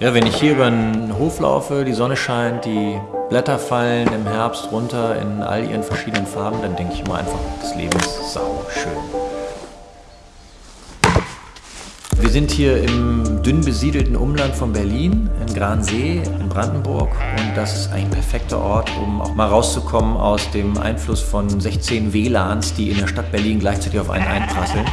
Ja, wenn ich hier über den Hof laufe, die Sonne scheint, die Blätter fallen im Herbst runter in all ihren verschiedenen Farben, dann denke ich immer einfach, das Leben ist sau schön. Wir sind hier im dünn besiedelten Umland von Berlin, in Gransee in Brandenburg. Und das ist ein perfekter Ort, um auch mal rauszukommen aus dem Einfluss von 16 WLANs, die in der Stadt Berlin gleichzeitig auf einen einprasseln.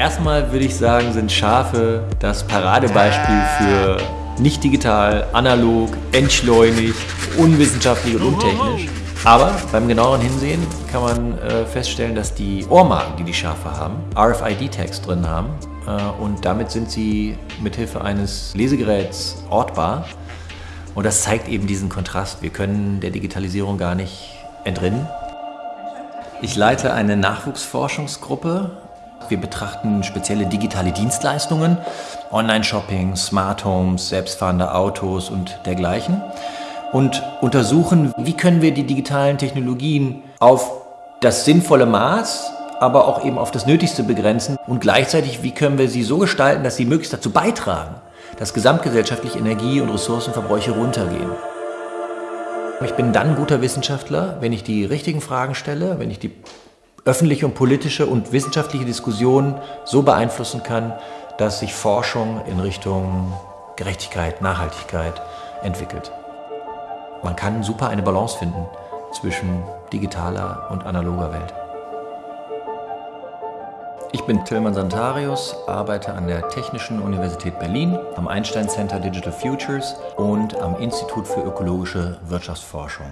Erstmal würde ich sagen, sind Schafe das Paradebeispiel für nicht digital, analog, entschleunigt, unwissenschaftlich und untechnisch. Aber beim genaueren Hinsehen kann man äh, feststellen, dass die Ohrmarken, die die Schafe haben, RFID-Tags drin haben. Äh, und damit sind sie mithilfe eines Lesegeräts ortbar. Und das zeigt eben diesen Kontrast. Wir können der Digitalisierung gar nicht entrinnen. Ich leite eine Nachwuchsforschungsgruppe wir betrachten spezielle digitale Dienstleistungen, Online-Shopping, Smart Homes, selbstfahrende Autos und dergleichen und untersuchen, wie können wir die digitalen Technologien auf das sinnvolle Maß, aber auch eben auf das Nötigste begrenzen und gleichzeitig, wie können wir sie so gestalten, dass sie möglichst dazu beitragen, dass gesamtgesellschaftlich Energie- und Ressourcenverbräuche runtergehen. Ich bin dann guter Wissenschaftler, wenn ich die richtigen Fragen stelle, wenn ich die öffentliche und politische und wissenschaftliche Diskussionen so beeinflussen kann, dass sich Forschung in Richtung Gerechtigkeit, Nachhaltigkeit entwickelt. Man kann super eine Balance finden zwischen digitaler und analoger Welt. Ich bin Tilman Santarius, arbeite an der Technischen Universität Berlin, am Einstein Center Digital Futures und am Institut für ökologische Wirtschaftsforschung.